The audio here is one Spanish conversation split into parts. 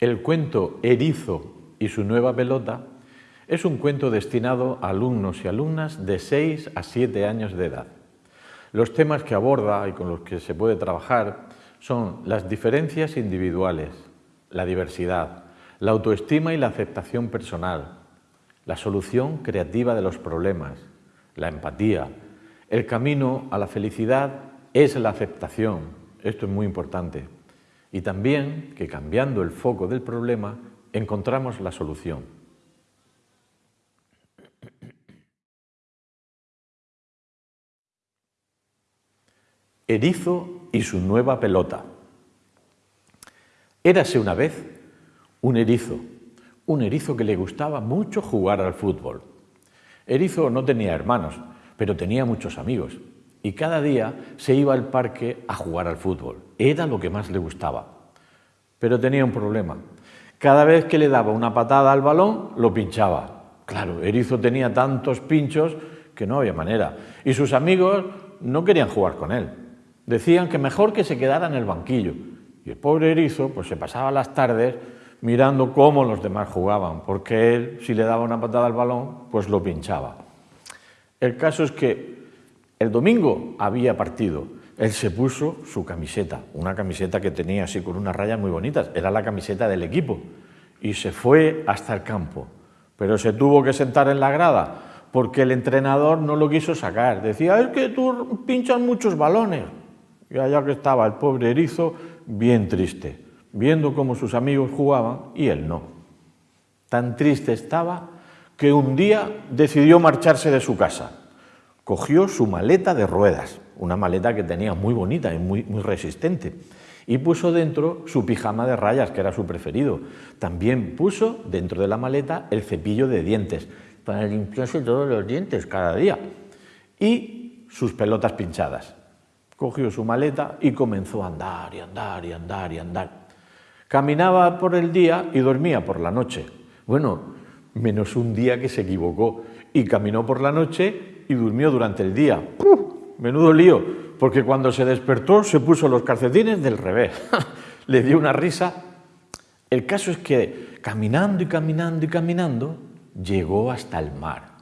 El cuento Erizo y su nueva pelota es un cuento destinado a alumnos y alumnas de 6 a 7 años de edad. Los temas que aborda y con los que se puede trabajar son las diferencias individuales, la diversidad, la autoestima y la aceptación personal, la solución creativa de los problemas, la empatía. El camino a la felicidad es la aceptación, esto es muy importante y también que cambiando el foco del problema encontramos la solución. Erizo y su nueva pelota. Érase una vez un erizo, un erizo que le gustaba mucho jugar al fútbol. Erizo no tenía hermanos, pero tenía muchos amigos y cada día se iba al parque a jugar al fútbol. Era lo que más le gustaba. Pero tenía un problema. Cada vez que le daba una patada al balón, lo pinchaba. Claro, Erizo tenía tantos pinchos que no había manera. Y sus amigos no querían jugar con él. Decían que mejor que se quedara en el banquillo. Y el pobre Erizo pues, se pasaba las tardes mirando cómo los demás jugaban, porque él, si le daba una patada al balón, pues lo pinchaba. El caso es que el domingo había partido. Él se puso su camiseta, una camiseta que tenía así con unas rayas muy bonitas, era la camiseta del equipo, y se fue hasta el campo. Pero se tuvo que sentar en la grada porque el entrenador no lo quiso sacar. Decía, es que tú pinchas muchos balones. Y allá que estaba el pobre erizo, bien triste, viendo cómo sus amigos jugaban y él no. Tan triste estaba que un día decidió marcharse de su casa cogió su maleta de ruedas, una maleta que tenía muy bonita y muy, muy resistente, y puso dentro su pijama de rayas, que era su preferido. También puso dentro de la maleta el cepillo de dientes, para limpiarse todos los dientes cada día, y sus pelotas pinchadas. Cogió su maleta y comenzó a andar y andar y andar y andar. Caminaba por el día y dormía por la noche. Bueno, menos un día que se equivocó y caminó por la noche y durmió durante el día. Menudo lío, porque cuando se despertó se puso los calcetines del revés. Le dio una risa. El caso es que caminando y caminando y caminando llegó hasta el mar.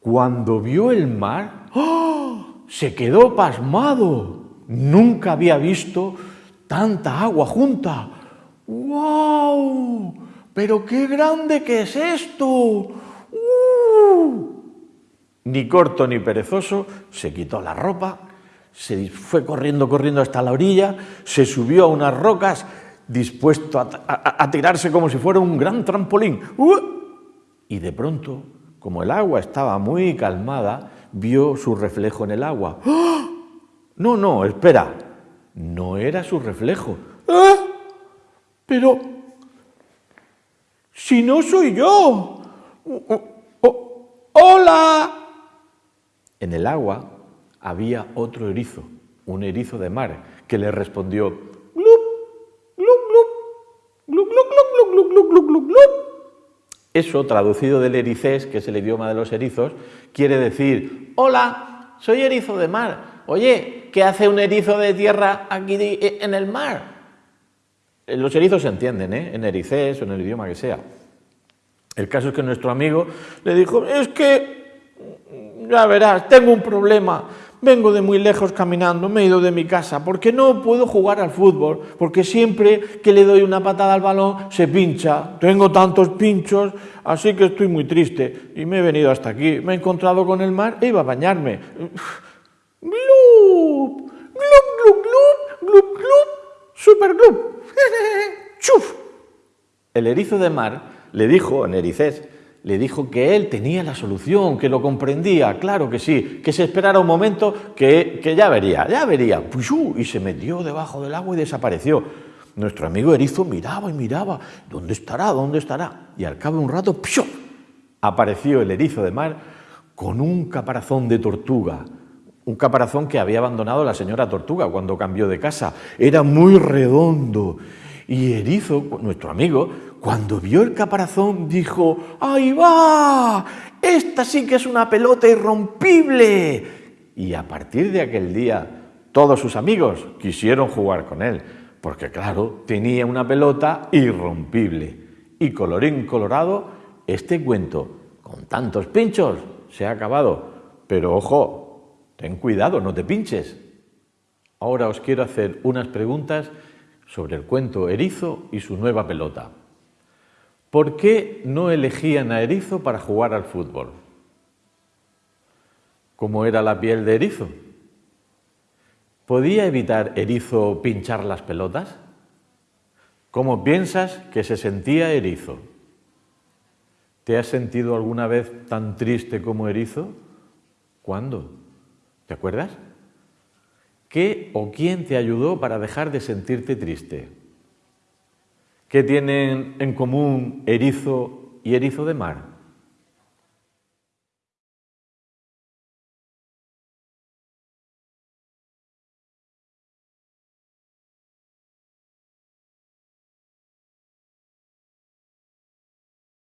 Cuando vio el mar, se quedó pasmado. Nunca había visto tanta agua junta. ¡Wow! ¡Pero qué grande que es esto! ¡Uh! Ni corto ni perezoso, se quitó la ropa, se fue corriendo, corriendo hasta la orilla, se subió a unas rocas, dispuesto a, tirarse como si fuera un gran trampolín. Y de pronto, como el agua estaba muy calmada, vio su reflejo en el agua. ¡Ah! No, no, espera, no era su reflejo. ¡Ah! Pero, si no soy yo. ¡Hola! En el agua había otro erizo, un erizo de mar, que le respondió glup, glup, glup, Eso, traducido del ericés, que es el idioma de los erizos, quiere decir, hola, soy erizo de mar. Oye, ¿qué hace un erizo de tierra aquí en el mar? Los erizos se entienden, ¿eh? en ericés o en el idioma que sea. El caso es que nuestro amigo le dijo, es que ya verás, tengo un problema, vengo de muy lejos caminando, me he ido de mi casa, porque no puedo jugar al fútbol, porque siempre que le doy una patada al balón se pincha, tengo tantos pinchos, así que estoy muy triste y me he venido hasta aquí, me he encontrado con el mar e iba a bañarme. ¡Glup! ¡Glup, glup, glup! ¡Glup, glup! ¡Super glup! ¡Chuf! El erizo de mar le dijo en ericés le dijo que él tenía la solución, que lo comprendía, claro que sí, que se esperara un momento, que, ya vería, ya vería. Y se metió debajo del agua y desapareció. Nuestro amigo Erizo miraba y miraba, ¿dónde estará? ¿Dónde estará? Y al cabo de un rato, apareció el erizo de mar con un caparazón de tortuga, un caparazón que había abandonado la señora tortuga cuando cambió de casa. Era muy redondo. Y Erizo, nuestro amigo, cuando vio el caparazón dijo, ¡ahí va! Esta sí que es una pelota irrompible. Y a partir de aquel día todos sus amigos quisieron jugar con él, porque claro, tenía una pelota irrompible. Y colorín colorado, este cuento, con tantos pinchos, se ha acabado. Pero ojo, ten cuidado, no te pinches. Ahora os quiero hacer unas preguntas sobre el cuento Erizo y su nueva pelota. ¿Por qué no elegían a Erizo para jugar al fútbol? ¿Cómo era la piel de Erizo? ¿Podía evitar Erizo pinchar las pelotas? ¿Cómo piensas que se sentía Erizo? ¿Te has sentido alguna vez tan triste como Erizo? ¿Cuándo? ¿Te acuerdas? ¿Qué o quién te ayudó para dejar de sentirte triste? ¿Qué tienen en común erizo y erizo de mar?